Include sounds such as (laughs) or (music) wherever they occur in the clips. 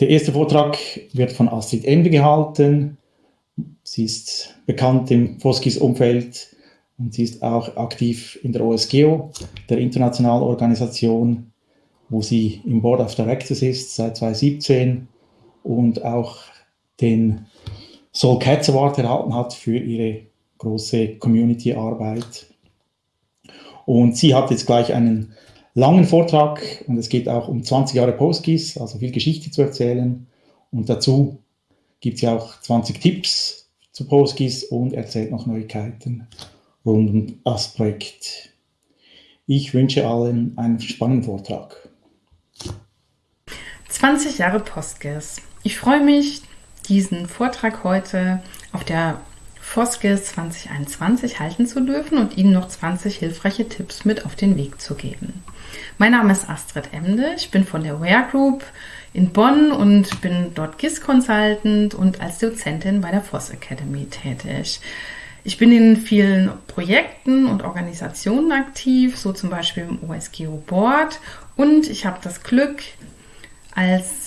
Der erste Vortrag wird von Astrid Emde gehalten. Sie ist bekannt im Foskis-Umfeld und sie ist auch aktiv in der OSGEO, der internationalen Organisation, wo sie im Board of Directors ist seit 2017 und auch den Soul Cats Award erhalten hat für ihre große Community-Arbeit. Und sie hat jetzt gleich einen langen Vortrag und es geht auch um 20 Jahre Postgis, also viel Geschichte zu erzählen. Und dazu gibt sie auch 20 Tipps zu Postgis und erzählt noch Neuigkeiten rund um das Projekt. Ich wünsche allen einen spannenden Vortrag. 20 Jahre Postgis. Ich freue mich, diesen Vortrag heute auf der Foskes 2021 halten zu dürfen und Ihnen noch 20 hilfreiche Tipps mit auf den Weg zu geben. Mein Name ist Astrid Emde, ich bin von der Ware Group in Bonn und bin dort GIS Consultant und als Dozentin bei der Voss Academy tätig. Ich bin in vielen Projekten und Organisationen aktiv, so zum Beispiel im OSGO Board und ich habe das Glück, als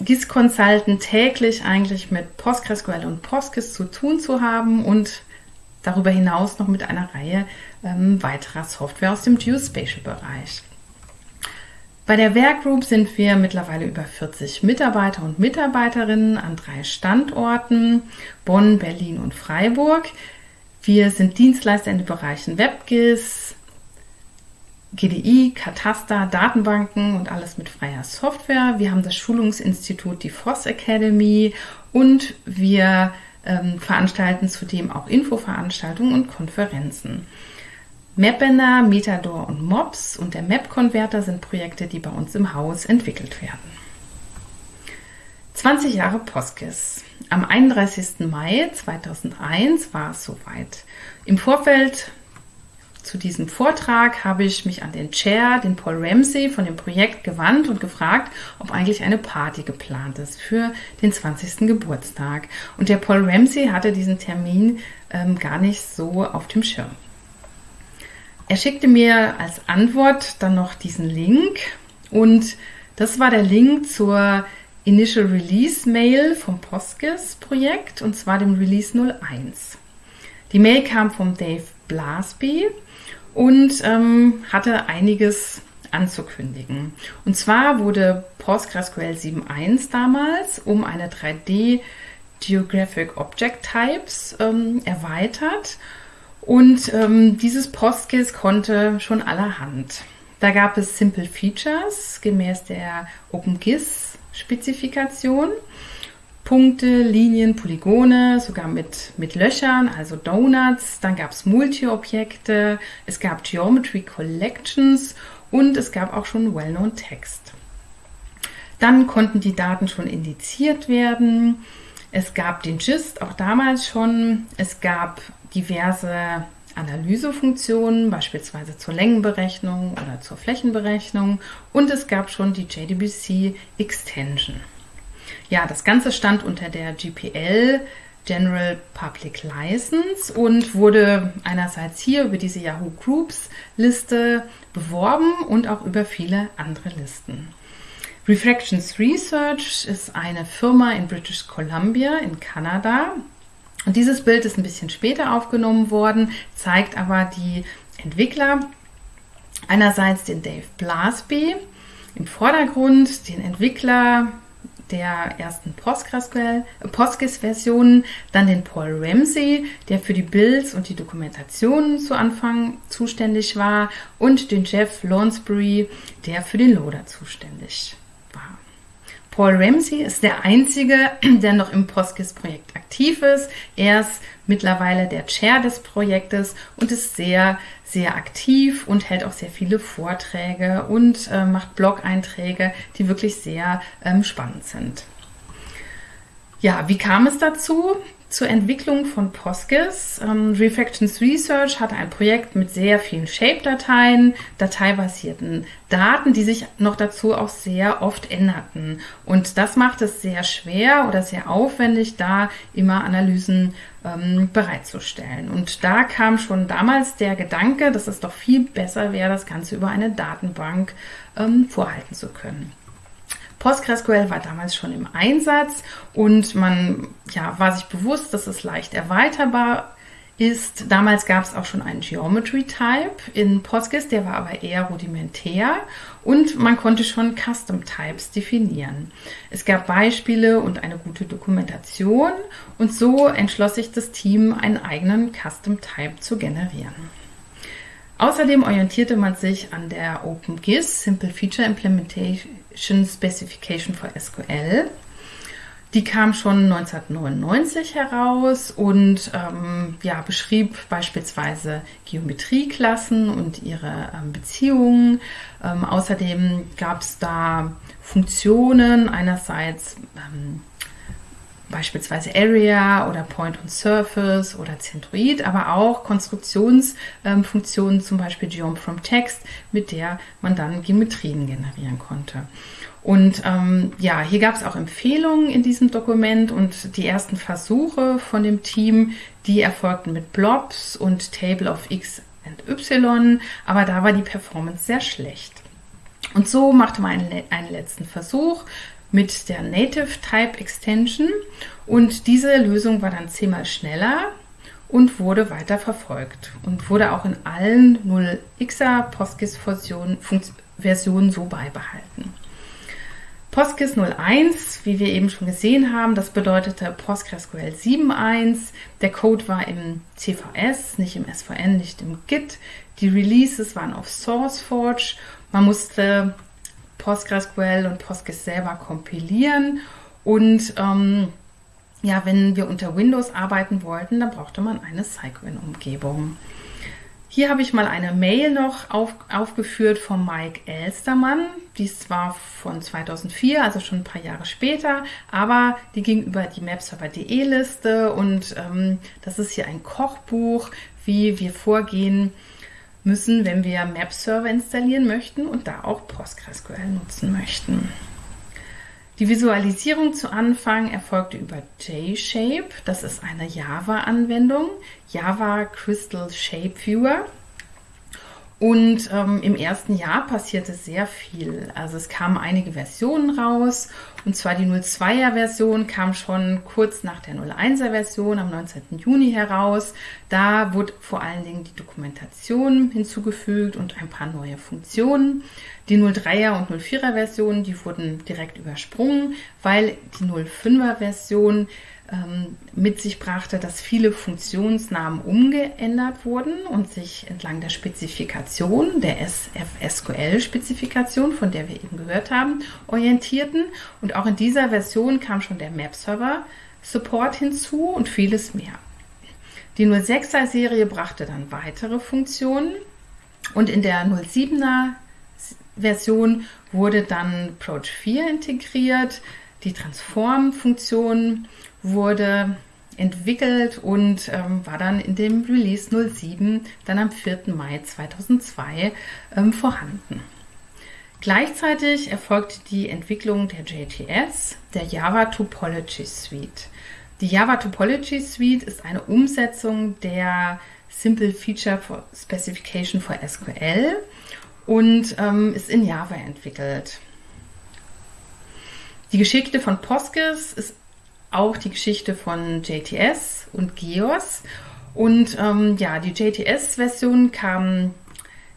GIS Consultant täglich eigentlich mit PostgreSQL und PostGIS zu tun zu haben und darüber hinaus noch mit einer Reihe ähm, weiterer Software aus dem Geospatial-Bereich. Bei der Werkgroup sind wir mittlerweile über 40 Mitarbeiter und Mitarbeiterinnen an drei Standorten, Bonn, Berlin und Freiburg. Wir sind Dienstleister in den Bereichen WebGIS, GDI, Kataster, Datenbanken und alles mit freier Software. Wir haben das Schulungsinstitut, die Voss Academy und wir ähm, veranstalten zudem auch Infoveranstaltungen und Konferenzen. Mapbender, Metador und Mobs und der Map-Converter sind Projekte, die bei uns im Haus entwickelt werden. 20 Jahre Postgis. Am 31. Mai 2001 war es soweit. Im Vorfeld zu diesem Vortrag habe ich mich an den Chair, den Paul Ramsey von dem Projekt gewandt und gefragt, ob eigentlich eine Party geplant ist für den 20. Geburtstag. Und der Paul Ramsey hatte diesen Termin ähm, gar nicht so auf dem Schirm. Er schickte mir als Antwort dann noch diesen Link und das war der Link zur Initial Release Mail vom Postgis Projekt und zwar dem Release 01. Die Mail kam vom Dave Blasby und ähm, hatte einiges anzukündigen. Und zwar wurde PostgreSQL 7.1 damals um eine 3D Geographic Object Types ähm, erweitert und ähm, dieses PostGIS konnte schon allerhand. Da gab es Simple Features gemäß der OpenGIS-Spezifikation. Punkte, Linien, Polygone, sogar mit, mit Löchern, also Donuts. Dann gab es Multi-Objekte, es gab Geometry Collections und es gab auch schon Well-Known Text. Dann konnten die Daten schon indiziert werden. Es gab den GIST auch damals schon. Es gab diverse Analysefunktionen, beispielsweise zur Längenberechnung oder zur Flächenberechnung. Und es gab schon die JDBC Extension. Ja, das Ganze stand unter der GPL General Public License und wurde einerseits hier über diese Yahoo Groups Liste beworben und auch über viele andere Listen. Refractions Research ist eine Firma in British Columbia in Kanada. Und dieses Bild ist ein bisschen später aufgenommen worden, zeigt aber die Entwickler. Einerseits den Dave Blasby im Vordergrund, den Entwickler der ersten PostGIS-Versionen, dann den Paul Ramsey, der für die Builds und die Dokumentationen zu Anfang zuständig war, und den Jeff Lonsbury, der für den Loader zuständig war. Paul Ramsey ist der einzige, (clears throat) der noch im PostGIS-Projekt aktiv ist. Er ist mittlerweile der Chair des Projektes und ist sehr, sehr aktiv und hält auch sehr viele Vorträge und äh, macht Blog-Einträge, die wirklich sehr ähm, spannend sind. Ja, wie kam es dazu? Zur Entwicklung von PostGIS. Ähm, Refactions Research hatte ein Projekt mit sehr vielen Shape-Dateien, dateibasierten Daten, die sich noch dazu auch sehr oft änderten. Und das macht es sehr schwer oder sehr aufwendig, da immer Analysen ähm, bereitzustellen. Und da kam schon damals der Gedanke, dass es doch viel besser wäre, das Ganze über eine Datenbank ähm, vorhalten zu können. PostgreSQL war damals schon im Einsatz und man ja, war sich bewusst, dass es leicht erweiterbar ist, damals gab es auch schon einen Geometry Type in Postgres, der war aber eher rudimentär und man konnte schon Custom Types definieren. Es gab Beispiele und eine gute Dokumentation und so entschloss sich das Team, einen eigenen Custom Type zu generieren. Außerdem orientierte man sich an der OpenGIS Simple Feature Implementation Specification for SQL die kam schon 1999 heraus und ähm, ja, beschrieb beispielsweise Geometrieklassen und ihre ähm, Beziehungen. Ähm, außerdem gab es da Funktionen, einerseits ähm, beispielsweise Area oder Point on Surface oder Centroid, aber auch Konstruktionsfunktionen, zum Beispiel Geom from Text, mit der man dann Geometrien generieren konnte. Und ähm, ja, hier gab es auch Empfehlungen in diesem Dokument und die ersten Versuche von dem Team, die erfolgten mit Blobs und Table of X und Y, aber da war die Performance sehr schlecht. Und so machte man einen, einen letzten Versuch mit der Native Type Extension und diese Lösung war dann zehnmal schneller und wurde weiter verfolgt und wurde auch in allen 0xer PostGIS-Versionen so beibehalten. PostGIS 01, wie wir eben schon gesehen haben, das bedeutete PostgreSQL 7.1. Der Code war im CVS, nicht im SVN, nicht im Git. Die Releases waren auf SourceForge. Man musste PostgreSQL und PostGIS selber kompilieren. Und ähm, ja, wenn wir unter Windows arbeiten wollten, dann brauchte man eine Cycwin-Umgebung. Hier habe ich mal eine Mail noch auf, aufgeführt von Mike Elstermann. Dies war von 2004, also schon ein paar Jahre später, aber die ging über die Mapserver.de Liste und ähm, das ist hier ein Kochbuch, wie wir vorgehen müssen, wenn wir Map-Server installieren möchten und da auch PostgreSQL nutzen möchten. Die Visualisierung zu Anfang erfolgte über JShape. Das ist eine Java-Anwendung, Java Crystal Shape Viewer. Und ähm, im ersten Jahr passierte sehr viel. Also es kamen einige Versionen raus. Und zwar die 02er Version kam schon kurz nach der 01er Version am 19. Juni heraus. Da wurde vor allen Dingen die Dokumentation hinzugefügt und ein paar neue Funktionen. Die 03er und 04er Version, die wurden direkt übersprungen, weil die 05er Version ähm, mit sich brachte, dass viele Funktionsnamen umgeändert wurden und sich entlang der Spezifikation, der SFSQL-Spezifikation, von der wir eben gehört haben, orientierten. Und auch in dieser Version kam schon der Map-Server-Support hinzu und vieles mehr. Die 06er-Serie brachte dann weitere Funktionen und in der 07er Version wurde dann Approach 4 integriert. Die Transform-Funktion wurde entwickelt und ähm, war dann in dem Release 07 dann am 4. Mai 2002 ähm, vorhanden. Gleichzeitig erfolgte die Entwicklung der JTS, der Java Topology Suite. Die Java Topology Suite ist eine Umsetzung der Simple Feature for Specification for SQL und ähm, ist in Java entwickelt. Die Geschichte von Postgres ist auch die Geschichte von JTS und GEOS. Und ähm, ja, die JTS-Version kam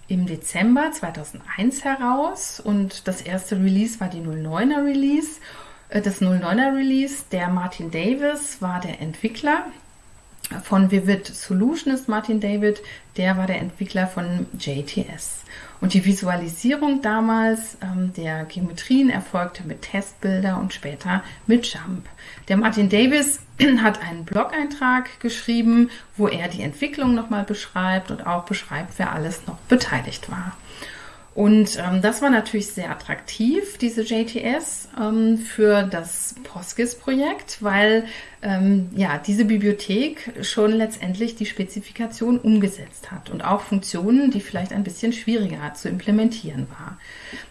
im Dezember 2001 heraus und das erste Release war die 09er Release. Äh, das 09er Release, der Martin Davis war der Entwickler. Von Vivid Solution ist Martin David, der war der Entwickler von JTS. Und die Visualisierung damals ähm, der Geometrien erfolgte mit Testbilder und später mit Jump. Der Martin Davis (clears throat) hat einen Blog-Eintrag geschrieben, wo er die Entwicklung nochmal beschreibt und auch beschreibt, wer alles noch beteiligt war. Und ähm, das war natürlich sehr attraktiv, diese JTS, ähm, für das PostGIS-Projekt, weil ähm, ja, diese Bibliothek schon letztendlich die Spezifikation umgesetzt hat und auch Funktionen, die vielleicht ein bisschen schwieriger zu implementieren war.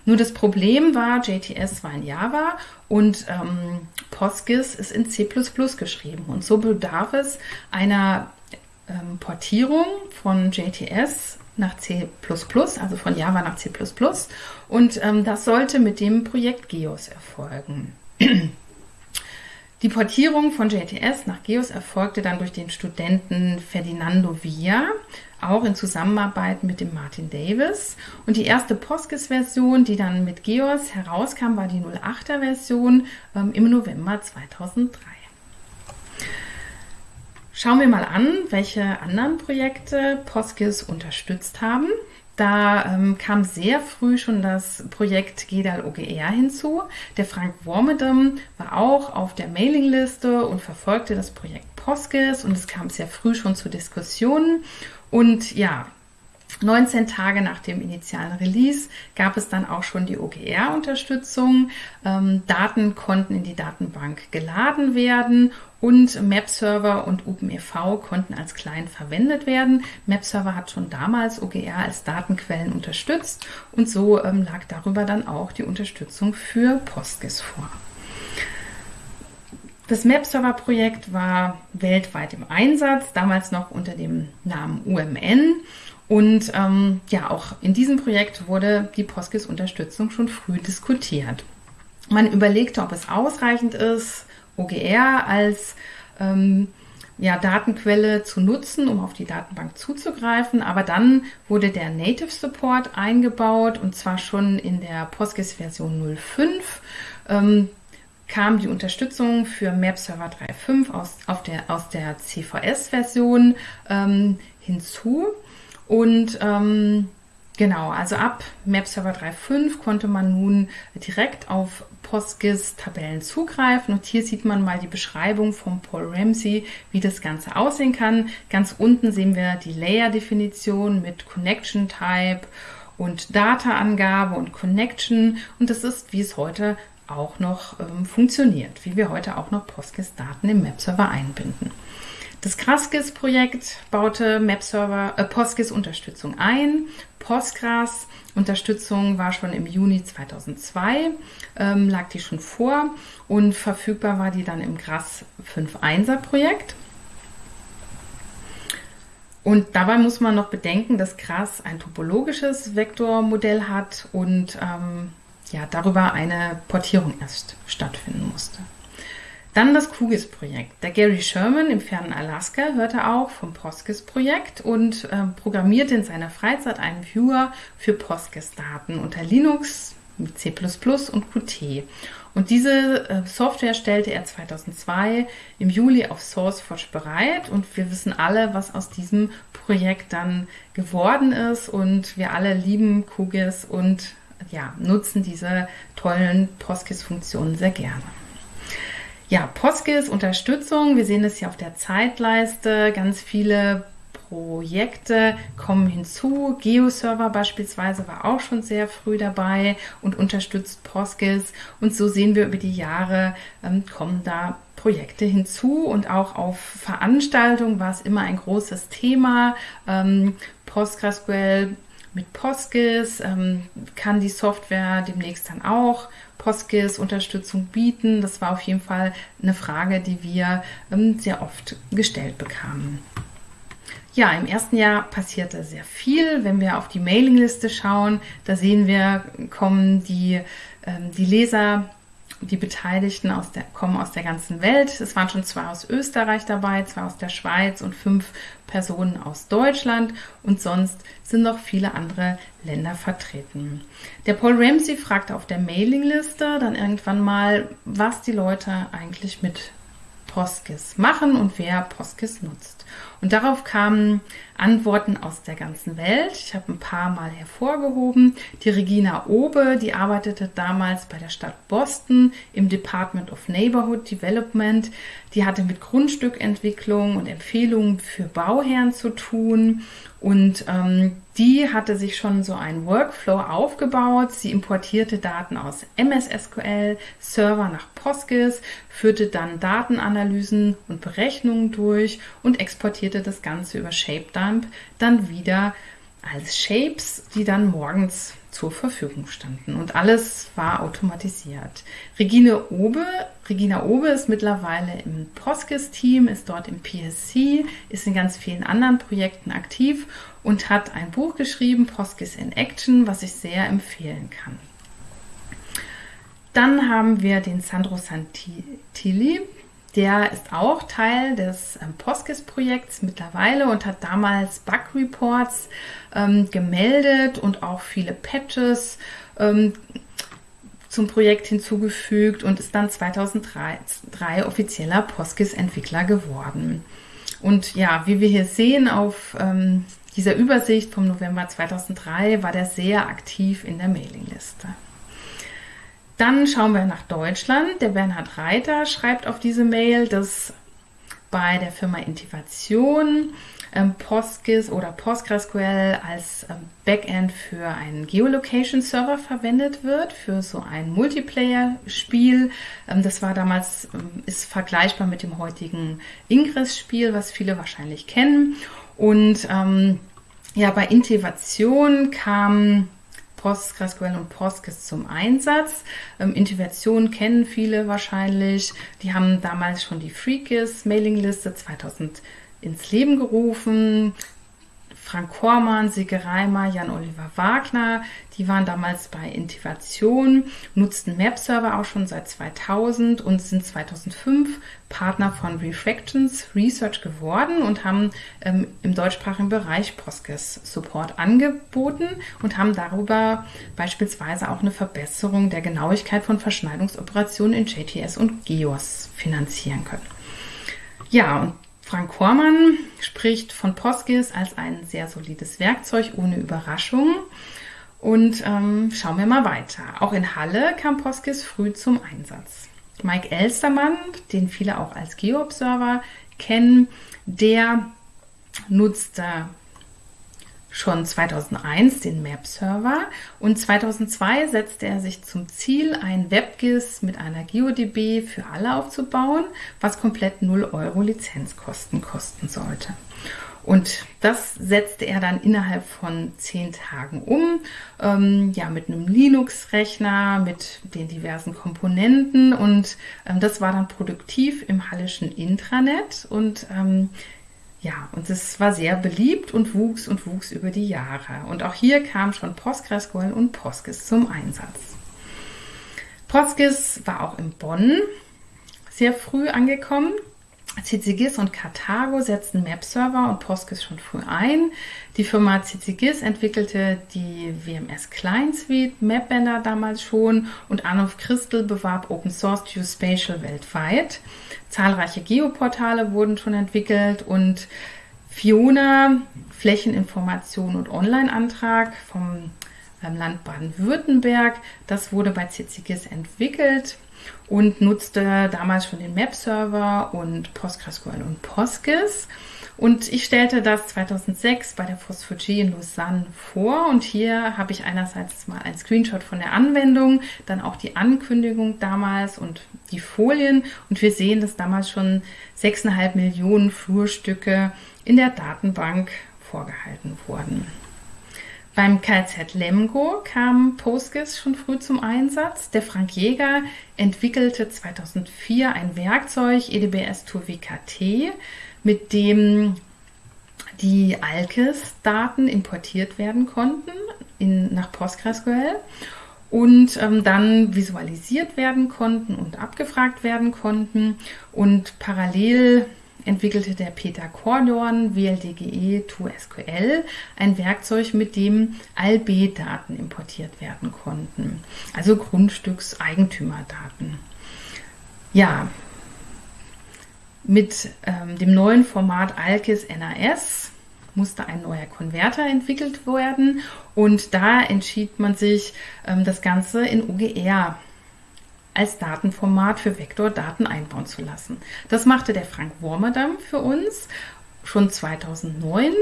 Nur das Problem war, JTS war in Java und ähm, PostGIS ist in C++ geschrieben. Und so bedarf es einer ähm, Portierung von JTS nach C++, also von Java nach C++. Und ähm, das sollte mit dem Projekt GEOS erfolgen. (clears throat) Die Portierung von JTS nach GEOS erfolgte dann durch den Studenten Ferdinando Villa, auch in Zusammenarbeit mit dem Martin Davis. Und die erste Postgres-Version, die dann mit GEOS herauskam, war die 08er Version ähm, im November 2003. Schauen wir mal an, welche anderen Projekte Postgres unterstützt haben. Da ähm, kam sehr früh schon das Projekt GEDAL OGR hinzu. Der Frank Wormedem war auch auf der Mailingliste und verfolgte das Projekt Postgres und es kam sehr früh schon zu Diskussionen. Und ja, 19 Tage nach dem initialen Release gab es dann auch schon die OGR-Unterstützung. Ähm, Daten konnten in die Datenbank geladen werden und Map-Server und OpenEV konnten als Client verwendet werden. Map-Server hat schon damals OGR als Datenquellen unterstützt und so ähm, lag darüber dann auch die Unterstützung für Postgres vor. Das Map-Server-Projekt war weltweit im Einsatz, damals noch unter dem Namen UMN. Und ähm, ja, auch in diesem Projekt wurde die Postgres-Unterstützung schon früh diskutiert. Man überlegte, ob es ausreichend ist, OGR als ähm, ja, Datenquelle zu nutzen, um auf die Datenbank zuzugreifen. Aber dann wurde der Native Support eingebaut und zwar schon in der Postgres Version 05. Ähm, kam die Unterstützung für Map Server 3.5 aus, der, aus der CVS-Version ähm, hinzu. Und ähm, genau, also ab Map Server 3.5 konnte man nun direkt auf PostGIS-Tabellen zugreifen. Und hier sieht man mal die Beschreibung von Paul Ramsey, wie das Ganze aussehen kann. Ganz unten sehen wir die Layer-Definition mit Connection Type und Data-Angabe und Connection. Und das ist, wie es heute auch noch ähm, funktioniert, wie wir heute auch noch PostGIS-Daten im Map-Server einbinden. Das Kraskis-Projekt baute MapServer, äh, Postgres-Unterstützung ein. Postgres Unterstützung war schon im Juni 2002, ähm, lag die schon vor und verfügbar war die dann im GRAS 5.1er Projekt. Und dabei muss man noch bedenken, dass GRAS ein topologisches Vektormodell hat und ähm, ja, darüber eine Portierung erst stattfinden musste. Dann das QGIS-Projekt. Der Gary Sherman im fernen Alaska hörte auch vom PostGIS-Projekt und äh, programmierte in seiner Freizeit einen Viewer für PostGIS-Daten unter Linux mit C++ und Qt. Und diese äh, Software stellte er 2002 im Juli auf SourceForge bereit und wir wissen alle, was aus diesem Projekt dann geworden ist und wir alle lieben QGIS und ja, nutzen diese tollen PostGIS-Funktionen sehr gerne. Ja, Postgres Unterstützung. Wir sehen es hier auf der Zeitleiste. Ganz viele Projekte kommen hinzu. GeoServer beispielsweise war auch schon sehr früh dabei und unterstützt Postgres. Und so sehen wir über die Jahre, ähm, kommen da Projekte hinzu und auch auf Veranstaltungen war es immer ein großes Thema. Ähm, PostgreSQL mit Postgres ähm, kann die Software demnächst dann auch Postgres Unterstützung bieten. Das war auf jeden Fall eine Frage, die wir ähm, sehr oft gestellt bekamen. Ja, im ersten Jahr passierte sehr viel. Wenn wir auf die Mailingliste schauen, da sehen wir, kommen die, ähm, die Leser die Beteiligten aus der, kommen aus der ganzen Welt. Es waren schon zwei aus Österreich dabei, zwei aus der Schweiz und fünf Personen aus Deutschland und sonst sind noch viele andere Länder vertreten. Der Paul Ramsey fragte auf der Mailingliste dann irgendwann mal, was die Leute eigentlich mit Postgis machen und wer Postgis nutzt. Und darauf kamen Antworten aus der ganzen Welt. Ich habe ein paar Mal hervorgehoben. Die Regina Obe, die arbeitete damals bei der Stadt Boston im Department of Neighborhood Development. Die hatte mit Grundstückentwicklung und Empfehlungen für Bauherren zu tun und ähm, die hatte sich schon so einen Workflow aufgebaut. Sie importierte Daten aus MS SQL, Server nach Postgres, führte dann Datenanalysen und Berechnungen durch und exportierte das Ganze über ShapeDump dann wieder als Shapes, die dann morgens zur Verfügung standen. Und alles war automatisiert. Regine Obe, Regina Obe ist mittlerweile im Postgis-Team, ist dort im PSC, ist in ganz vielen anderen Projekten aktiv und hat ein Buch geschrieben, Postgis in Action, was ich sehr empfehlen kann. Dann haben wir den Sandro Santilli, der ist auch Teil des ähm, Postgis-Projekts mittlerweile und hat damals Bug-Reports ähm, gemeldet und auch viele Patches ähm, zum Projekt hinzugefügt und ist dann 2003 offizieller Postgis-Entwickler geworden. Und ja, wie wir hier sehen auf ähm, dieser Übersicht vom November 2003, war der sehr aktiv in der Mailingliste. Dann schauen wir nach Deutschland. Der Bernhard Reiter schreibt auf diese Mail, dass bei der Firma Intivation ähm, PostGIS oder PostgreSQL als ähm, Backend für einen Geolocation-Server verwendet wird, für so ein Multiplayer-Spiel. Ähm, das war damals, ähm, ist vergleichbar mit dem heutigen Ingress-Spiel, was viele wahrscheinlich kennen. Und ähm, ja, bei Intivation kam PostgreSQL und Postgres zum Einsatz. Ähm, Integration kennen viele wahrscheinlich. Die haben damals schon die FreeGIS Mailingliste 2000 ins Leben gerufen. Frank Kormann, Sike Reimer, Jan-Oliver Wagner, die waren damals bei Intivation, nutzten Map-Server auch schon seit 2000 und sind 2005 Partner von Refractions Research geworden und haben ähm, im deutschsprachigen Bereich Postgres Support angeboten und haben darüber beispielsweise auch eine Verbesserung der Genauigkeit von Verschneidungsoperationen in JTS und GEOS finanzieren können. Ja, und Frank Hormann spricht von PostGIS als ein sehr solides Werkzeug ohne Überraschungen. Und ähm, schauen wir mal weiter. Auch in Halle kam PostGIS früh zum Einsatz. Mike Elstermann, den viele auch als Geoobserver kennen, der nutzte schon 2001 den Map-Server und 2002 setzte er sich zum Ziel, ein WebGIS mit einer GeoDB für alle aufzubauen, was komplett 0 Euro Lizenzkosten kosten sollte. Und das setzte er dann innerhalb von zehn Tagen um, ähm, ja, mit einem Linux-Rechner, mit den diversen Komponenten. Und ähm, das war dann produktiv im Hallischen Intranet. Und ähm, ja, und es war sehr beliebt und wuchs und wuchs über die Jahre. Und auch hier kam schon PostgreSQL und Postgis zum Einsatz. Postgis war auch in Bonn sehr früh angekommen. CCGIS und Carthago setzten Map-Server und Postgis schon früh ein. Die Firma CCGIS entwickelte die WMS Client Suite Mapbender damals schon und Arnulf Christel bewarb Open Source Geospatial weltweit. Zahlreiche Geoportale wurden schon entwickelt und Fiona, Flächeninformation und Online-Antrag vom ähm, Land Baden-Württemberg, das wurde bei CCGIS entwickelt und nutzte damals schon den Map-Server und PostgreSQL und Postgis. Und ich stellte das 2006 bei der Phosphog in Lausanne vor und hier habe ich einerseits mal ein Screenshot von der Anwendung, dann auch die Ankündigung damals und die Folien und wir sehen, dass damals schon 6,5 Millionen Flurstücke in der Datenbank vorgehalten wurden. Beim KZ Lemgo kam Postgis schon früh zum Einsatz. Der Frank Jäger entwickelte 2004 ein Werkzeug EDBS Tour WKT, mit dem die ALKIS-Daten importiert werden konnten in, nach PostgreSQL und ähm, dann visualisiert werden konnten und abgefragt werden konnten. Und parallel entwickelte der Peter Kordorn WLDGE 2SQL ein Werkzeug, mit dem ALB-Daten importiert werden konnten, also Grundstückseigentümerdaten. Ja, mit ähm, dem neuen Format ALKIS NAS musste ein neuer Konverter entwickelt werden und da entschied man sich, ähm, das Ganze in OGR als Datenformat für Vektordaten einbauen zu lassen. Das machte der Frank Wormerdam für uns schon 2009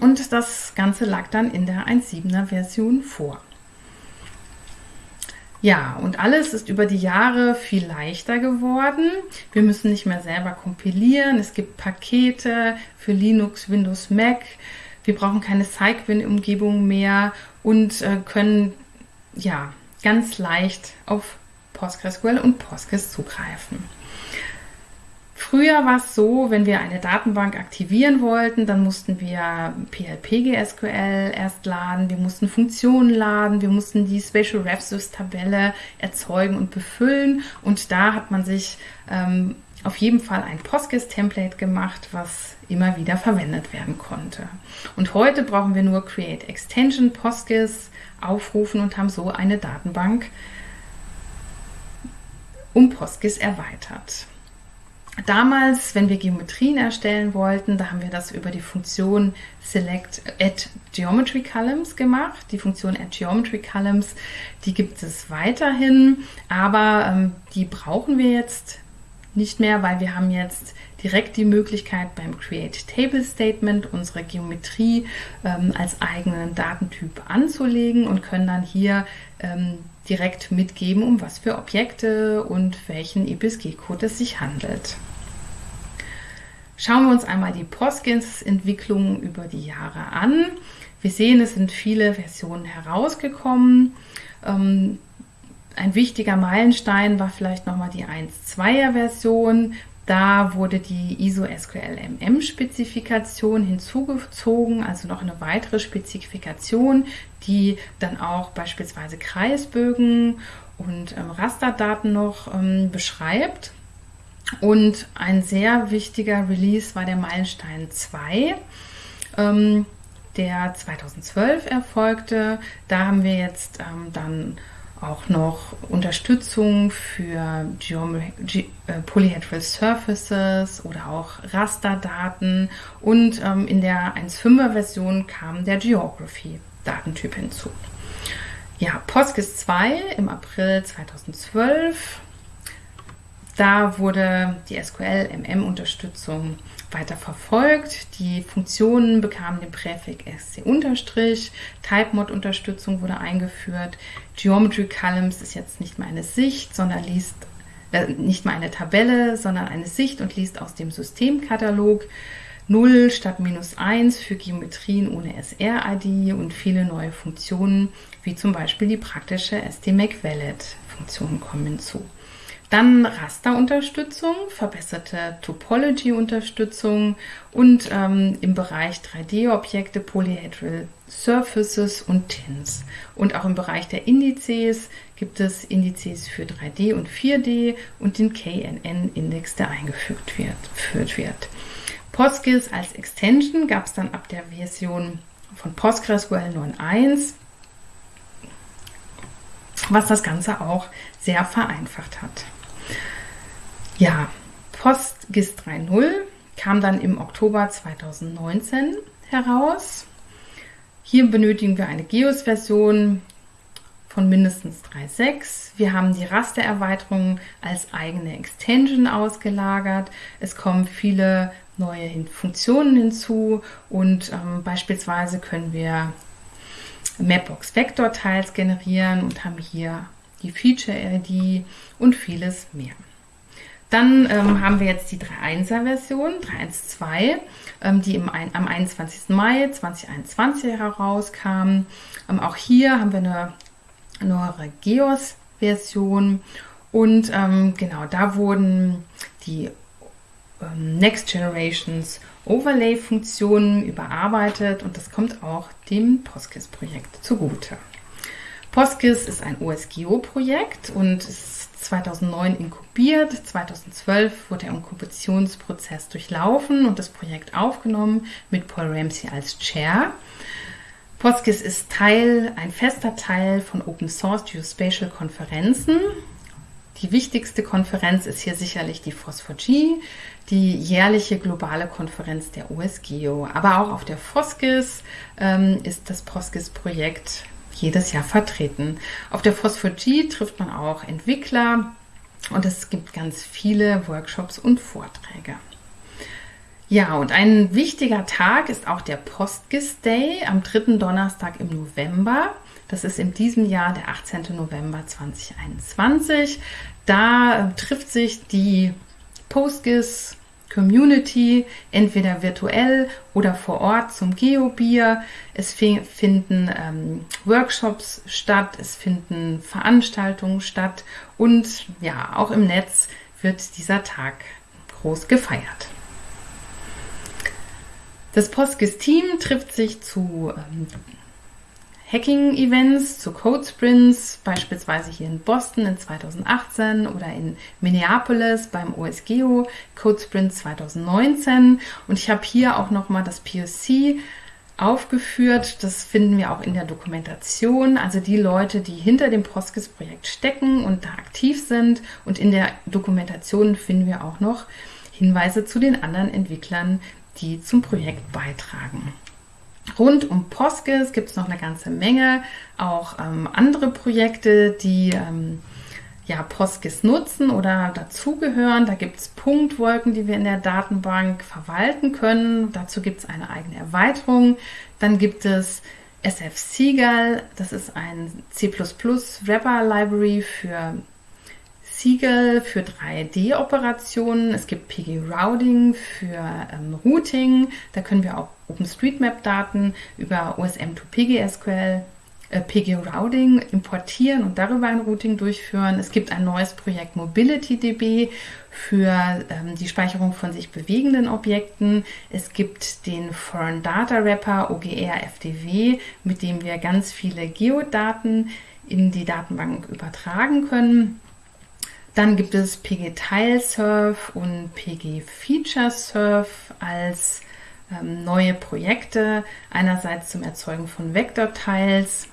und das Ganze lag dann in der 1.7er Version vor. Ja, und alles ist über die Jahre viel leichter geworden. Wir müssen nicht mehr selber kompilieren. Es gibt Pakete für Linux, Windows, Mac. Wir brauchen keine Cycwin-Umgebung mehr und äh, können ja ganz leicht auf PostgreSQL und Postgres zugreifen. Früher war es so, wenn wir eine Datenbank aktivieren wollten, dann mussten wir PLPGSQL erst laden, wir mussten Funktionen laden, wir mussten die Spatial Refsys Tabelle erzeugen und befüllen und da hat man sich ähm, auf jeden Fall ein Postgres-Template gemacht, was immer wieder verwendet werden konnte. Und heute brauchen wir nur Create Extension Postgres aufrufen und haben so eine Datenbank um Postgres erweitert. Damals, wenn wir Geometrien erstellen wollten, da haben wir das über die Funktion Select at Geometry Columns gemacht. Die Funktion at Geometry Columns, die gibt es weiterhin, aber ähm, die brauchen wir jetzt nicht mehr, weil wir haben jetzt direkt die Möglichkeit beim Create Table Statement unsere Geometrie ähm, als eigenen Datentyp anzulegen und können dann hier ähm, direkt mitgeben, um was für Objekte und welchen EBSG-Code es sich handelt. Schauen wir uns einmal die Postgres-Entwicklung über die Jahre an. Wir sehen, es sind viele Versionen herausgekommen. Ähm, ein wichtiger Meilenstein war vielleicht nochmal die 1.2er Version. Da wurde die ISO SQL MM Spezifikation hinzugezogen, also noch eine weitere Spezifikation, die dann auch beispielsweise Kreisbögen und ähm, Rasterdaten noch ähm, beschreibt. Und ein sehr wichtiger Release war der Meilenstein 2, ähm, der 2012 erfolgte. Da haben wir jetzt ähm, dann auch noch Unterstützung für äh, Polyhedral Surfaces oder auch Rasterdaten und ähm, in der 1.5er Version kam der Geography Datentyp hinzu. Ja, PostGIS 2 im April 2012 da wurde die SQL-MM-Unterstützung weiter verfolgt. Die Funktionen bekamen den Präfix SC-, Type-Mod-Unterstützung wurde eingeführt. Geometry Columns ist jetzt nicht mehr eine Sicht, sondern liest äh, nicht mehr eine Tabelle, sondern eine Sicht und liest aus dem Systemkatalog. 0 statt minus 1 für Geometrien ohne SR-ID und viele neue Funktionen, wie zum Beispiel die praktische STMac-Valid-Funktion kommen hinzu. Dann Rasterunterstützung, verbesserte Topology-Unterstützung und ähm, im Bereich 3D-Objekte Polyhedral Surfaces und Tins. Und auch im Bereich der Indizes gibt es Indizes für 3D und 4D und den KNN-Index, der eingefügt wird. wird. PostGIS als Extension gab es dann ab der Version von PostgreSQL 9.1, was das Ganze auch sehr vereinfacht hat. Ja, PostGIS 3.0 kam dann im Oktober 2019 heraus. Hier benötigen wir eine GEOS-Version von mindestens 3.6. Wir haben die Rastererweiterung als eigene Extension ausgelagert. Es kommen viele neue Funktionen hinzu und ähm, beispielsweise können wir Mapbox Vector Tiles generieren und haben hier die Feature ID und vieles mehr. Dann ähm, haben wir jetzt die 3.1er Version, 3.1.2, ähm, die im, am 21. Mai 2021 herauskam. Ähm, auch hier haben wir eine neuere GEOS-Version und ähm, genau da wurden die ähm, Next Generations Overlay-Funktionen überarbeitet und das kommt auch dem PostGIS-Projekt zugute. PostGIS ist ein OSGeo-Projekt und ist 2009 inkubiert. 2012 wurde der Inkubationsprozess durchlaufen und das Projekt aufgenommen mit Paul Ramsey als Chair. PostGIS ist Teil, ein fester Teil von Open Source Geospatial Konferenzen. Die wichtigste Konferenz ist hier sicherlich die FOSS4G, die jährliche globale Konferenz der OSGeo. Aber auch auf der FOSGIS ähm, ist das PostGIS-Projekt jedes Jahr vertreten. Auf der Phosphor-G trifft man auch Entwickler und es gibt ganz viele Workshops und Vorträge. Ja, und ein wichtiger Tag ist auch der Postgis Day am dritten Donnerstag im November. Das ist in diesem Jahr der 18. November 2021. Da äh, trifft sich die Postgis Community, entweder virtuell oder vor Ort zum Geobier. Es finden ähm, Workshops statt, es finden Veranstaltungen statt und ja, auch im Netz wird dieser Tag groß gefeiert. Das Postgis-Team trifft sich zu ähm, Hacking-Events, zu Code-Sprints, beispielsweise hier in Boston in 2018 oder in Minneapolis beim OSGeo Code Sprint 2019. Und ich habe hier auch nochmal das POC aufgeführt. Das finden wir auch in der Dokumentation. Also die Leute, die hinter dem Postgis-Projekt stecken und da aktiv sind. Und in der Dokumentation finden wir auch noch Hinweise zu den anderen Entwicklern, die zum Projekt beitragen. Rund um Postgis gibt es noch eine ganze Menge, auch ähm, andere Projekte, die ähm, ja, Postgis nutzen oder dazugehören. Da gibt es Punktwolken, die wir in der Datenbank verwalten können. Dazu gibt es eine eigene Erweiterung. Dann gibt es SF Seagull, das ist ein C++ Wrapper Library für Siegel für 3D-Operationen. Es gibt PG Routing für ähm, Routing. Da können wir auch OpenStreetMap-Daten über OSM to PGSQL äh, PG Routing importieren und darüber ein Routing durchführen. Es gibt ein neues Projekt MobilityDB für ähm, die Speicherung von sich bewegenden Objekten. Es gibt den Foreign Data Wrapper OGR FDW, mit dem wir ganz viele Geodaten in die Datenbank übertragen können. Dann gibt es PG Tilesurf und PG Feature Surf als neue Projekte. Einerseits zum Erzeugen von Vektortiles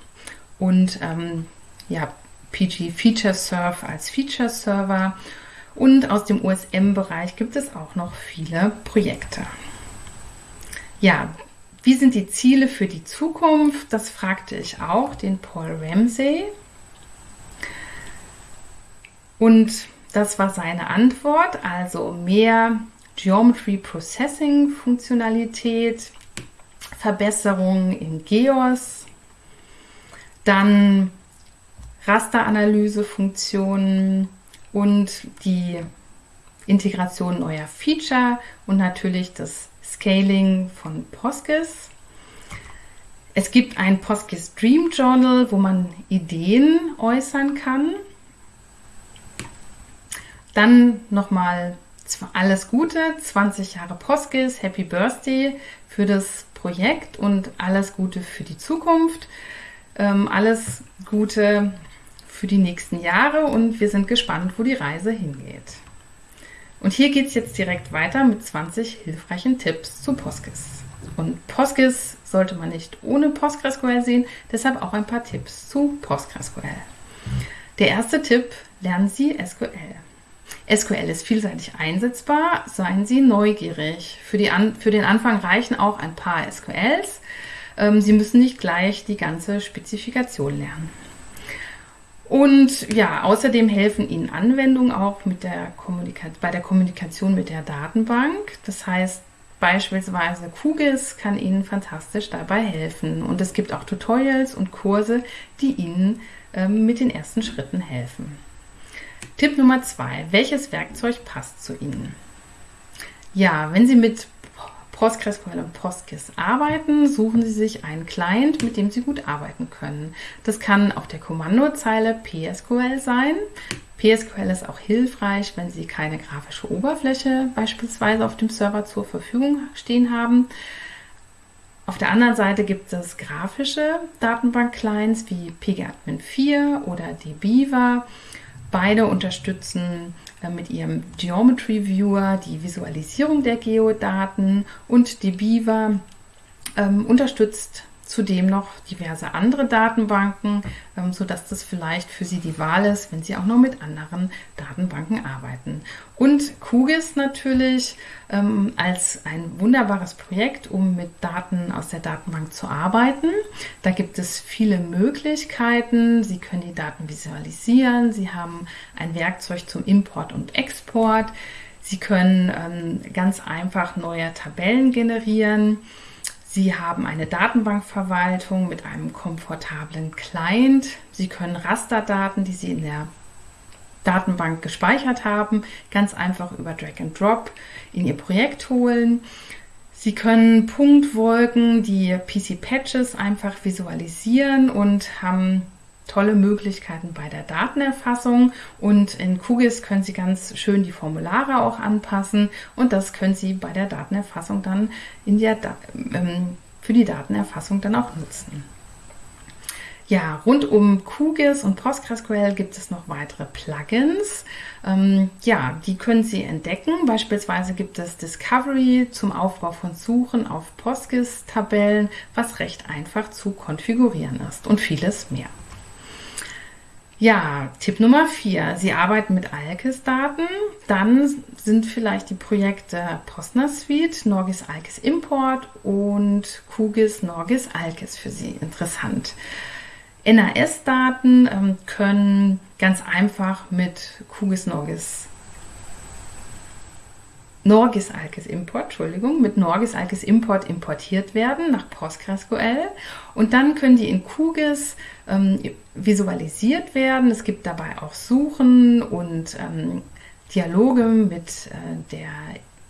und ähm, ja, PG Feature Surf als Feature Server. Und aus dem USM-Bereich gibt es auch noch viele Projekte. Ja, wie sind die Ziele für die Zukunft? Das fragte ich auch den Paul Ramsey. Und das war seine Antwort, also mehr Geometry Processing Funktionalität, Verbesserungen in GEOS, dann Rasteranalyse-Funktionen und die Integration neuer Feature und natürlich das Scaling von Postgis. Es gibt ein Postgis Dream Journal, wo man Ideen äußern kann. Dann nochmal alles Gute, 20 Jahre Postgis, Happy Birthday für das Projekt und alles Gute für die Zukunft. Ähm, alles Gute für die nächsten Jahre und wir sind gespannt, wo die Reise hingeht. Und hier geht es jetzt direkt weiter mit 20 hilfreichen Tipps zu Postgis. Und Postgis sollte man nicht ohne PostgreSQL sehen, deshalb auch ein paar Tipps zu PostgreSQL. Der erste Tipp, lernen Sie SQL. SQL ist vielseitig einsetzbar, seien Sie neugierig. Für, An für den Anfang reichen auch ein paar SQLs. Ähm, Sie müssen nicht gleich die ganze Spezifikation lernen. Und ja, außerdem helfen Ihnen Anwendungen auch mit der bei der Kommunikation mit der Datenbank. Das heißt, beispielsweise QGIS kann Ihnen fantastisch dabei helfen. Und es gibt auch Tutorials und Kurse, die Ihnen ähm, mit den ersten Schritten helfen. Tipp Nummer zwei. Welches Werkzeug passt zu Ihnen? Ja, wenn Sie mit PostgreSQL und PostGIS arbeiten, suchen Sie sich einen Client, mit dem Sie gut arbeiten können. Das kann auf der Kommandozeile PSQL sein. PSQL ist auch hilfreich, wenn Sie keine grafische Oberfläche beispielsweise auf dem Server zur Verfügung stehen haben. Auf der anderen Seite gibt es grafische Datenbank-Clients wie pgadmin 4 oder dbeaver. Beide unterstützen äh, mit ihrem Geometry Viewer die Visualisierung der Geodaten und die Beaver ähm, unterstützt zudem noch diverse andere Datenbanken, ähm, sodass das vielleicht für Sie die Wahl ist, wenn Sie auch noch mit anderen Datenbanken arbeiten. Und QGIS natürlich ähm, als ein wunderbares Projekt, um mit Daten aus der Datenbank zu arbeiten. Da gibt es viele Möglichkeiten. Sie können die Daten visualisieren. Sie haben ein Werkzeug zum Import und Export. Sie können ähm, ganz einfach neue Tabellen generieren. Sie haben eine Datenbankverwaltung mit einem komfortablen Client. Sie können Rasterdaten, die Sie in der Datenbank gespeichert haben, ganz einfach über Drag and Drop in Ihr Projekt holen. Sie können Punktwolken, die PC-Patches einfach visualisieren und haben tolle Möglichkeiten bei der Datenerfassung und in QGIS können Sie ganz schön die Formulare auch anpassen und das können Sie bei der Datenerfassung dann in der, ähm, für die Datenerfassung dann auch nutzen. Ja, rund um QGIS und PostgreSQL gibt es noch weitere Plugins. Ähm, ja, die können Sie entdecken. Beispielsweise gibt es Discovery zum Aufbau von Suchen auf PostGIS-Tabellen, was recht einfach zu konfigurieren ist und vieles mehr. Ja, Tipp Nummer vier. Sie arbeiten mit ALKIS-Daten. Dann sind vielleicht die Projekte Postner Suite, Norgis ALKIS Import und QGIS Norgis ALKIS für Sie interessant. NAS-Daten ähm, können ganz einfach mit QGIS Norgis Norgis Alkes Import, Entschuldigung, mit Norgis Alkes Import importiert werden nach PostgreSQL und dann können die in QGIS ähm, visualisiert werden. Es gibt dabei auch Suchen und ähm, Dialoge mit äh, der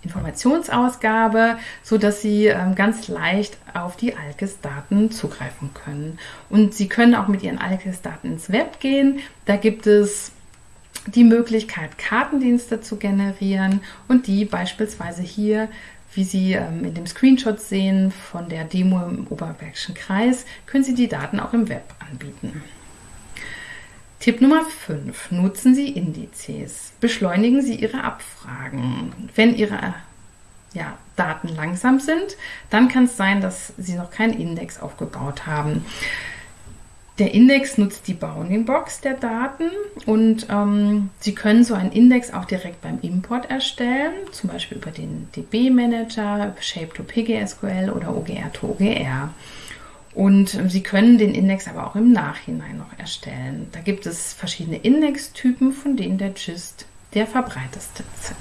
Informationsausgabe, so dass Sie ähm, ganz leicht auf die Alkes-Daten zugreifen können. Und Sie können auch mit Ihren Alkes-Daten ins Web gehen. Da gibt es die Möglichkeit, Kartendienste zu generieren und die beispielsweise hier, wie Sie ähm, in dem Screenshot sehen von der Demo im Oberbergischen Kreis, können Sie die Daten auch im Web anbieten. Tipp Nummer 5. Nutzen Sie Indizes. Beschleunigen Sie Ihre Abfragen. Wenn Ihre ja, Daten langsam sind, dann kann es sein, dass Sie noch keinen Index aufgebaut haben. Der Index nutzt die Bounding-Box der Daten und ähm, Sie können so einen Index auch direkt beim Import erstellen, zum Beispiel über den DB-Manager, Shape-to-PGSQL oder OGR-to-OGR. Und ähm, Sie können den Index aber auch im Nachhinein noch erstellen. Da gibt es verschiedene Indextypen, von denen der GIST der verbreiteste ist.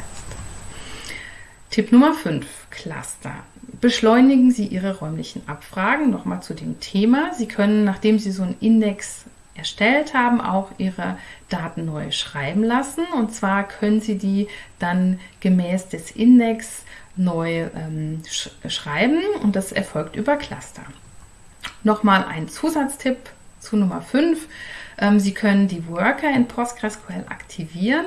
Tipp Nummer 5, Cluster. Beschleunigen Sie Ihre räumlichen Abfragen. Nochmal zu dem Thema. Sie können, nachdem Sie so einen Index erstellt haben, auch Ihre Daten neu schreiben lassen. Und zwar können Sie die dann gemäß des Index neu ähm, sch schreiben und das erfolgt über Cluster. Nochmal ein Zusatztipp zu Nummer 5. Ähm, Sie können die Worker in PostgreSQL aktivieren.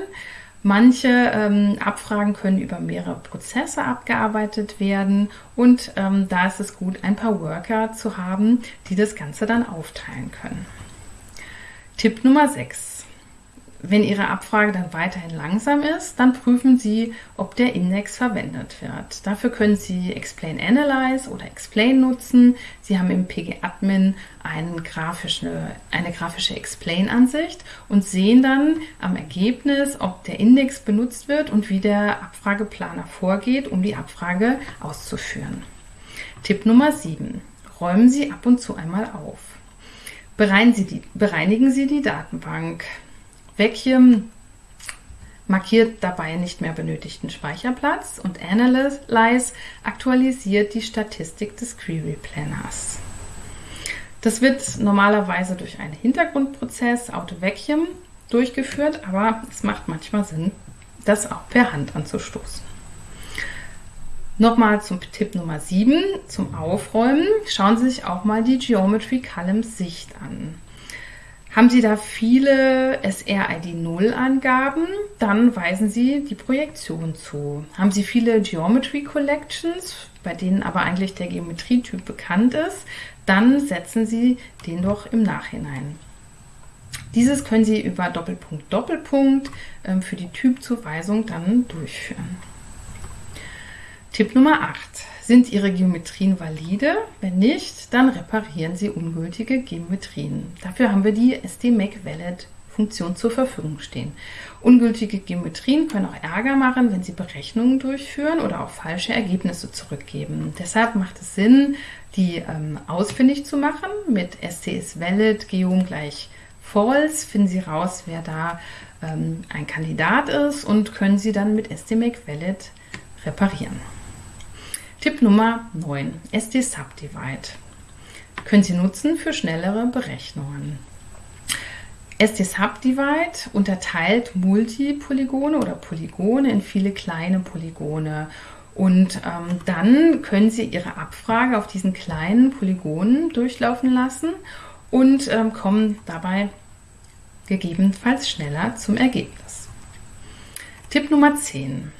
Manche ähm, Abfragen können über mehrere Prozesse abgearbeitet werden und ähm, da ist es gut, ein paar Worker zu haben, die das Ganze dann aufteilen können. Tipp Nummer 6. Wenn Ihre Abfrage dann weiterhin langsam ist, dann prüfen Sie, ob der Index verwendet wird. Dafür können Sie Explain Analyze oder Explain nutzen. Sie haben im PG-Admin eine grafische, Explain-Ansicht und sehen dann am Ergebnis, ob der Index benutzt wird und wie der Abfrageplaner vorgeht, um die Abfrage auszuführen. Tipp Nummer 7. Räumen Sie ab und zu einmal auf. Bereinigen Sie die Datenbank. Vacuum markiert dabei nicht mehr benötigten Speicherplatz und Analyze aktualisiert die Statistik des Query Planners. Das wird normalerweise durch einen Hintergrundprozess Auto Vacuum durchgeführt, aber es macht manchmal Sinn, das auch per Hand anzustoßen. Nochmal zum Tipp Nummer 7, zum Aufräumen. Schauen Sie sich auch mal die Geometry Columns Sicht an. Haben Sie da viele SRID 0 Angaben, dann weisen Sie die Projektion zu. Haben Sie viele Geometry Collections, bei denen aber eigentlich der Geometrietyp bekannt ist, dann setzen Sie den doch im Nachhinein. Dieses können Sie über Doppelpunkt Doppelpunkt ähm, für die Typzuweisung dann durchführen. Tipp Nummer 8. Sind Ihre Geometrien valide? Wenn nicht, dann reparieren Sie ungültige Geometrien. Dafür haben wir die SDMake Valid Funktion zur Verfügung stehen. Ungültige Geometrien können auch Ärger machen, wenn Sie Berechnungen durchführen oder auch falsche Ergebnisse zurückgeben. Deshalb macht es Sinn, die ähm, ausfindig zu machen mit SCS Valid Geom gleich False. Finden Sie raus, wer da ähm, ein Kandidat ist und können Sie dann mit SDMake Valid reparieren. Tipp Nummer 9. SD Subdivide. Können Sie nutzen für schnellere Berechnungen. SD-Subdivide unterteilt Multipolygone oder Polygone in viele kleine Polygone. Und ähm, dann können Sie Ihre Abfrage auf diesen kleinen Polygonen durchlaufen lassen und ähm, kommen dabei gegebenenfalls schneller zum Ergebnis. Tipp Nummer 10.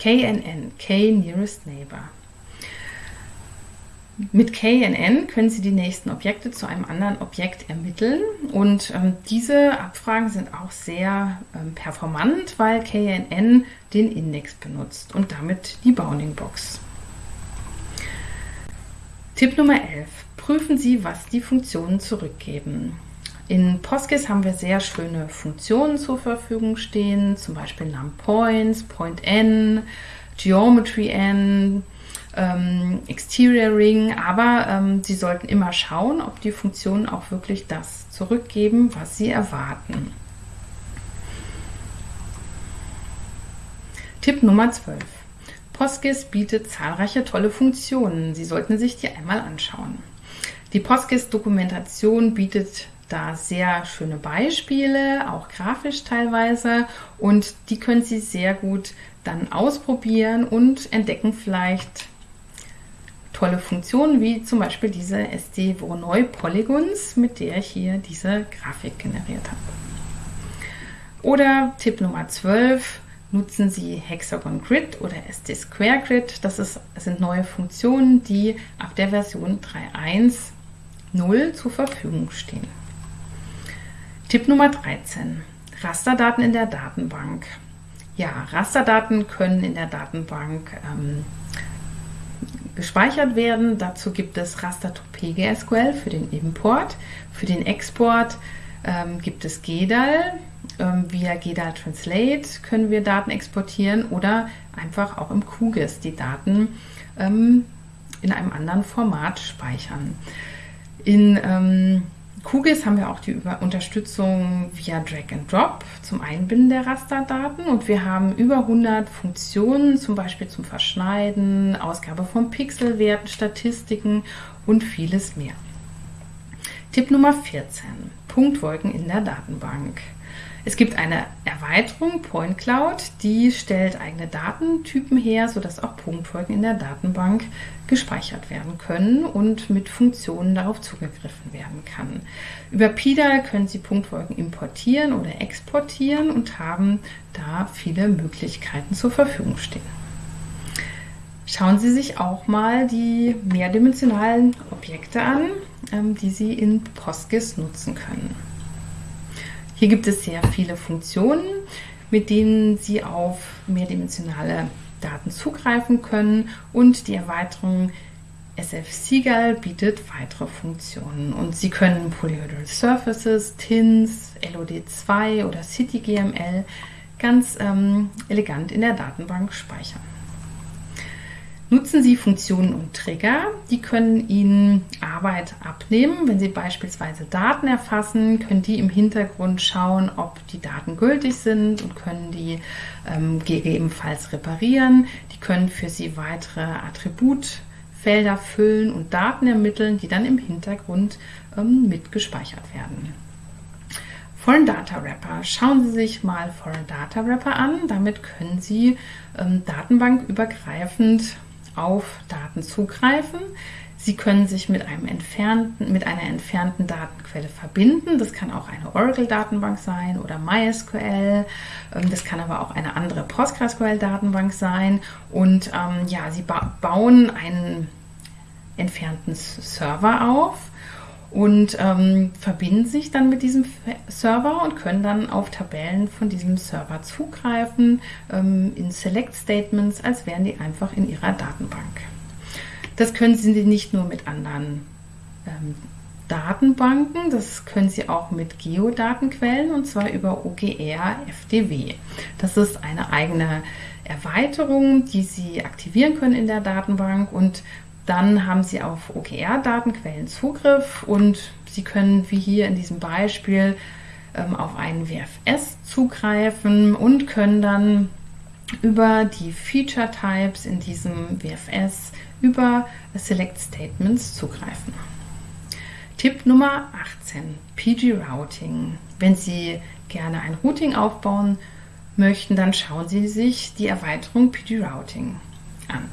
KNN, K Nearest Neighbor. Mit KNN können Sie die nächsten Objekte zu einem anderen Objekt ermitteln und ähm, diese Abfragen sind auch sehr ähm, performant, weil KNN den Index benutzt und damit die Bounding Box. Tipp Nummer 11. Prüfen Sie, was die Funktionen zurückgeben. In Postgres haben wir sehr schöne Funktionen zur Verfügung stehen, zum Beispiel NumPoints, PointN, GeometryN, ähm, Exterior Ring, aber ähm, Sie sollten immer schauen, ob die Funktionen auch wirklich das zurückgeben, was Sie erwarten. Tipp Nummer 12. Postgres bietet zahlreiche tolle Funktionen. Sie sollten sich die einmal anschauen. Die Postgres-Dokumentation bietet da sehr schöne Beispiele, auch grafisch teilweise, und die können Sie sehr gut dann ausprobieren und entdecken vielleicht tolle Funktionen, wie zum Beispiel diese SD Voronoi Polygons, mit der ich hier diese Grafik generiert habe. Oder Tipp Nummer 12, nutzen Sie Hexagon Grid oder SD Square Grid. Das, ist, sind neue Funktionen, die ab der Version 3.1.0 zur Verfügung stehen. Tipp Nummer 13. Rasterdaten in der Datenbank. Ja, Rasterdaten können in der Datenbank ähm, gespeichert werden. Dazu gibt es Raster-PGSQL für den Import. Für den Export ähm, gibt es GDAL. Ähm, via GDAL Translate können wir Daten exportieren oder einfach auch im QGIS die Daten ähm, in einem anderen Format speichern. In ähm, QGIS haben wir auch die Unterstützung via Drag and Drop zum Einbinden der Rasterdaten und wir haben über 100 Funktionen, zum Beispiel zum Verschneiden, Ausgabe von Pixelwerten, Statistiken und vieles mehr. Tipp Nummer 14. Punktwolken in der Datenbank. Es gibt eine Erweiterung, Point Cloud, die stellt eigene Datentypen her, sodass auch Punktfolgen in der Datenbank gespeichert werden können und mit Funktionen darauf zugegriffen werden kann. Über PIDAL können Sie Punktfolgen importieren oder exportieren und haben da viele Möglichkeiten zur Verfügung stehen. Schauen Sie sich auch mal die mehrdimensionalen Objekte an, ähm, die Sie in PostGIS nutzen können. Hier gibt es sehr viele Funktionen, mit denen Sie auf mehrdimensionale Daten zugreifen können und die Erweiterung SF Seagull bietet weitere Funktionen und Sie können Polyhedral Surfaces, TINs, LOD2 oder CityGML ganz ähm, elegant in der Datenbank speichern. Nutzen Sie Funktionen und Trigger, die können Ihnen Arbeit abnehmen. Wenn Sie beispielsweise Daten erfassen, können die im Hintergrund schauen, ob die Daten gültig sind und können die ähm, gegebenenfalls reparieren. Die können für Sie weitere Attributfelder füllen und Daten ermitteln, die dann im Hintergrund ähm, mitgespeichert werden. Foreign Data Wrapper. Schauen Sie sich mal Foreign Data Wrapper an. Damit können Sie ähm, datenbankübergreifend auf Daten zugreifen. Sie können sich mit, einem entfernten, mit einer entfernten Datenquelle verbinden. Das kann auch eine Oracle-Datenbank sein oder MySQL. Ähm, das kann aber auch eine andere PostgreSQL-Datenbank sein. Und ähm, ja, Sie ba bauen einen entfernten Server auf und ähm, verbinden sich dann mit diesem Server und können dann auf Tabellen von diesem Server zugreifen ähm, in Select Statements, als wären die einfach in ihrer Datenbank. Das können Sie nicht nur mit anderen ähm, Datenbanken, das können Sie auch mit Geodatenquellen und zwar über OGR FDW. Das ist eine eigene Erweiterung, die Sie aktivieren können in der Datenbank und dann haben Sie auf OKR-Datenquellen Zugriff und Sie können, wie hier in diesem Beispiel, ähm, auf einen WFS zugreifen und können dann über die Feature Types in diesem WFS über Select Statements zugreifen. Tipp Nummer 18, PG Routing. Wenn Sie gerne ein Routing aufbauen möchten, dann schauen Sie sich die Erweiterung PG Routing an.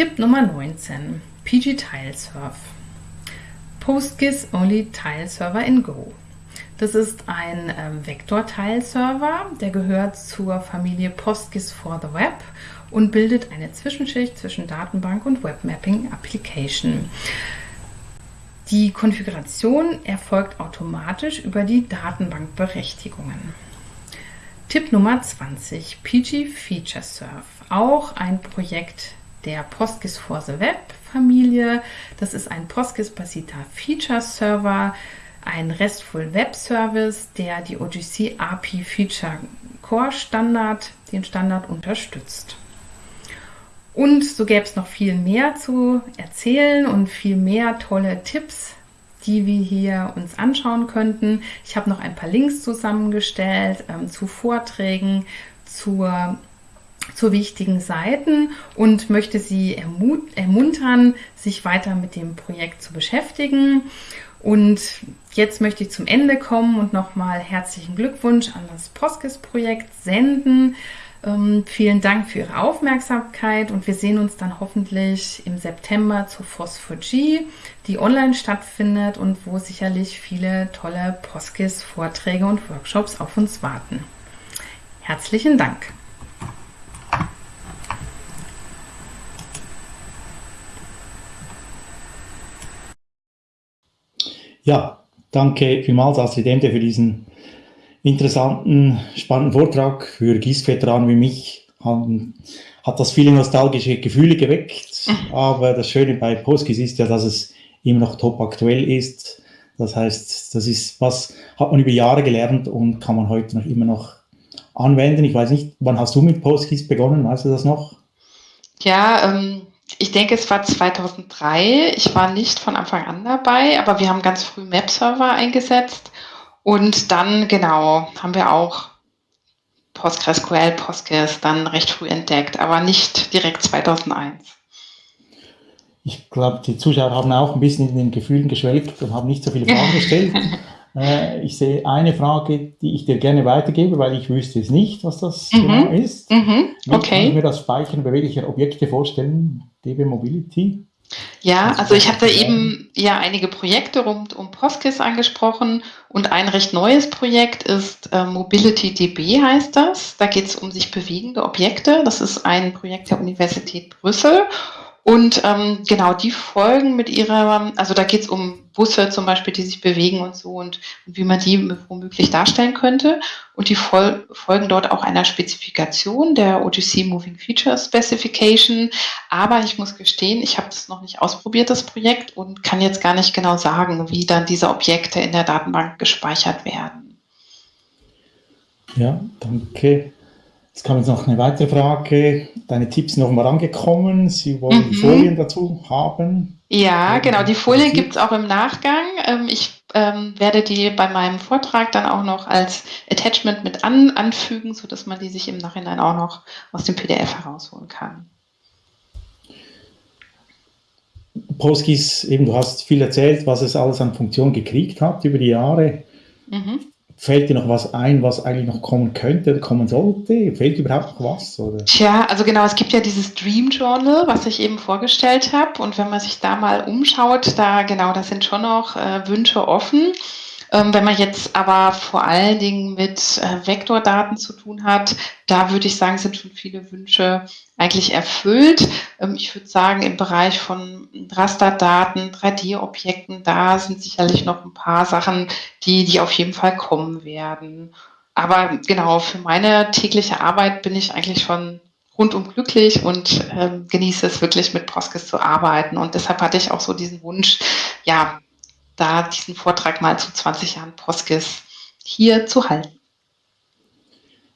Tipp Nummer 19. PG Tilesurf. PostGIS Only Tile Server in Go. Das ist ein ähm, Vektor-Tile-Server, der gehört zur Familie PostGIS for the Web und bildet eine Zwischenschicht zwischen Datenbank und Webmapping Application. Die Konfiguration erfolgt automatisch über die Datenbankberechtigungen. Tipp Nummer 20, PG Feature Surf, auch ein Projekt der PostGIS for the Web Familie. Das ist ein PostGIS-basierter Feature Server, ein RESTful Web Service, der die OGC API Feature Core Standard, den Standard unterstützt. Und so gäbe es noch viel mehr zu erzählen und viel mehr tolle Tipps, die wir hier uns anschauen könnten. Ich habe noch ein paar Links zusammengestellt ähm, zu Vorträgen, zur, zu wichtigen Seiten und möchte Sie ermuntern, sich weiter mit dem Projekt zu beschäftigen. Und jetzt möchte ich zum Ende kommen und nochmal herzlichen Glückwunsch an das Poskis-Projekt senden. Ähm, vielen Dank für Ihre Aufmerksamkeit und wir sehen uns dann hoffentlich im September zu Phosphor-G, die online stattfindet und wo sicherlich viele tolle Poskis-Vorträge und Workshops auf uns warten. Herzlichen Dank! Ja, danke vielmals, Astrid Emde, für diesen interessanten, spannenden Vortrag für GIS-Veteranen wie mich. Haben, hat das viele nostalgische Gefühle geweckt, (laughs) aber das Schöne bei PostGIS ist ja, dass es immer noch top aktuell ist. Das heißt, das ist was, hat man über Jahre gelernt und kann man heute noch immer noch anwenden. Ich weiß nicht, wann hast du mit PostGIS begonnen? Weißt du das noch? Ja, ähm, ich denke, es war 2003. Ich war nicht von Anfang an dabei, aber wir haben ganz früh Map-Server eingesetzt und dann, genau, haben wir auch PostgreSQL, Postgres dann recht früh entdeckt, aber nicht direkt 2001. Ich glaube, die Zuschauer haben auch ein bisschen in den Gefühlen geschwelgt und haben nicht so viele Fragen (laughs) gestellt. Äh, ich sehe eine Frage, die ich dir gerne weitergebe, weil ich wüsste es nicht, was das mhm. genau ist. Mhm. Okay. Wie kann ich mir das Speichern beweglicher Objekte vorstellen, DB Mobility? Ja, also ich habe da eben ja einige Projekte rund um PostGIS angesprochen und ein recht neues Projekt ist äh, Mobility DB heißt das. Da geht es um sich bewegende Objekte. Das ist ein Projekt der Universität Brüssel und ähm, genau, die folgen mit ihrer, also da geht es um Busse zum Beispiel, die sich bewegen und so und, und wie man die womöglich darstellen könnte. Und die fol folgen dort auch einer Spezifikation der OGC Moving Feature Specification. Aber ich muss gestehen, ich habe das noch nicht ausprobiert, das Projekt, und kann jetzt gar nicht genau sagen, wie dann diese Objekte in der Datenbank gespeichert werden. Ja, danke. Jetzt kam jetzt noch eine weitere Frage. Deine Tipps sind offenbar angekommen. Sie wollen mhm. die Folien dazu haben. Ja, genau. Die Folien gibt es auch im Nachgang. Ähm, ich ähm, werde die bei meinem Vortrag dann auch noch als Attachment mit an, anfügen, sodass man die sich im Nachhinein auch noch aus dem PDF herausholen kann. PostGIS, eben du hast viel erzählt, was es alles an Funktionen gekriegt hat über die Jahre. Mhm. Fällt dir noch was ein, was eigentlich noch kommen könnte oder kommen sollte? Fällt überhaupt noch was? Oder? Tja, also genau, es gibt ja dieses Dream Journal, was ich eben vorgestellt habe. Und wenn man sich da mal umschaut, da genau, da sind schon noch äh, Wünsche offen. Ähm, wenn man jetzt aber vor allen Dingen mit äh, Vektordaten zu tun hat, da würde ich sagen, sind schon viele Wünsche eigentlich erfüllt. Ähm, ich würde sagen, im Bereich von Rasterdaten, 3D-Objekten, da sind sicherlich noch ein paar Sachen, die, die auf jeden Fall kommen werden. Aber genau, für meine tägliche Arbeit bin ich eigentlich schon rundum glücklich und ähm, genieße es wirklich mit Proskis zu arbeiten. Und deshalb hatte ich auch so diesen Wunsch, ja, da diesen Vortrag mal zu 20 Jahren Poskis hier zu halten.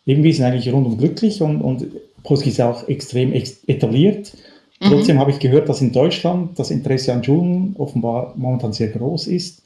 Irgendwie sind eigentlich rundum glücklich und, und Poskis ist auch extrem etabliert. Mhm. Trotzdem habe ich gehört, dass in Deutschland das Interesse an Schulen offenbar momentan sehr groß ist,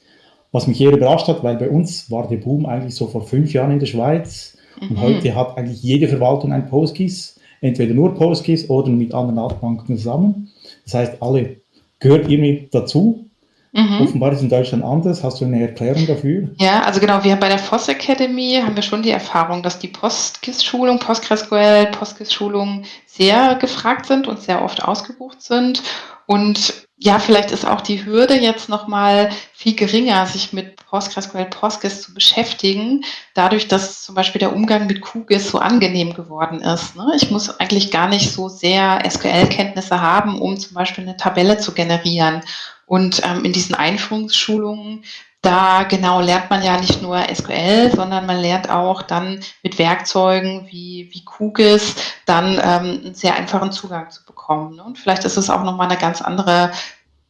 was mich eher überrascht hat, weil bei uns war der Boom eigentlich so vor fünf Jahren in der Schweiz mhm. und heute hat eigentlich jede Verwaltung ein Postgis, entweder nur Postgis oder mit anderen Datenbanken zusammen. Das heißt, alle gehört irgendwie dazu Mhm. Offenbar ist es in Deutschland anders. Hast du eine Erklärung dafür? Ja, also genau, wir bei der FOSS Academy haben wir schon die Erfahrung, dass die PostGIS-Schulung, PostgreSQL, PostGIS-Schulungen sehr gefragt sind und sehr oft ausgebucht sind. Und ja, vielleicht ist auch die Hürde jetzt nochmal viel geringer, sich mit PostgreSQL, PostGIS zu beschäftigen, dadurch, dass zum Beispiel der Umgang mit QGIS so angenehm geworden ist. Ne? Ich muss eigentlich gar nicht so sehr SQL-Kenntnisse haben, um zum Beispiel eine Tabelle zu generieren. Und ähm, in diesen Einführungsschulungen da genau lernt man ja nicht nur SQL, sondern man lernt auch dann mit Werkzeugen wie, wie QGIS dann ähm, einen sehr einfachen Zugang zu bekommen. Ne? Und vielleicht ist es auch nochmal eine ganz andere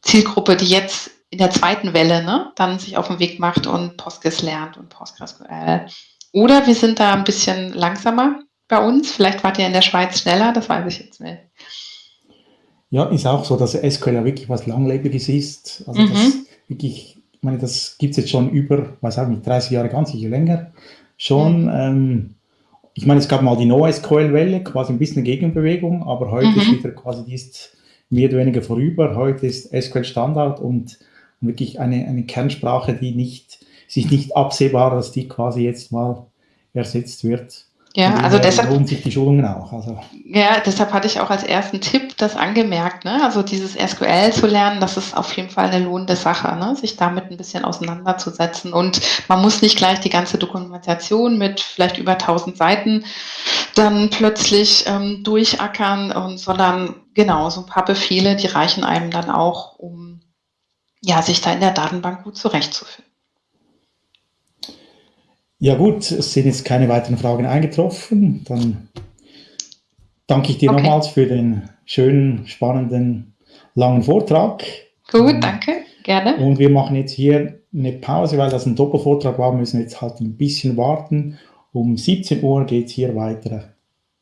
Zielgruppe, die jetzt in der zweiten Welle ne, dann sich auf den Weg macht und PostGIS lernt und PostgreSQL. Oder wir sind da ein bisschen langsamer bei uns. Vielleicht wart ihr in der Schweiz schneller, das weiß ich jetzt nicht. Ja, ist auch so, dass SQL ja wirklich was Langlebiges ist. Also mhm. das wirklich ich meine, das gibt es jetzt schon über, weiß auch nicht, 30 Jahre, ganz sicher länger schon. Mhm. Ähm, ich meine, es gab mal die NoSQL-Welle, quasi ein bisschen Gegenbewegung, aber heute mhm. ist wieder quasi, die ist mehr oder weniger vorüber. Heute ist SQL Standard und wirklich eine, eine Kernsprache, die nicht, sich nicht absehbar, dass die quasi jetzt mal ersetzt wird. Ja, also deshalb lohnen sich die Schulungen auch. Also. Ja, deshalb hatte ich auch als ersten Tipp das angemerkt, ne? Also dieses SQL zu lernen, das ist auf jeden Fall eine lohnende Sache, ne? sich damit ein bisschen auseinanderzusetzen. Und man muss nicht gleich die ganze Dokumentation mit vielleicht über 1000 Seiten dann plötzlich ähm, durchackern, und, sondern genau so ein paar Befehle, die reichen einem dann auch, um ja, sich da in der Datenbank gut zurechtzufinden. Ja gut, es sind jetzt keine weiteren Fragen eingetroffen. Dann danke ich dir okay. nochmals für den schönen, spannenden, langen Vortrag. Gut, danke, gerne. Und wir machen jetzt hier eine Pause, weil das ein Doppelvortrag war, müssen wir jetzt halt ein bisschen warten. Um 17 Uhr geht es hier weiter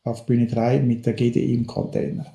auf Bühne 3 mit der GDI im Container.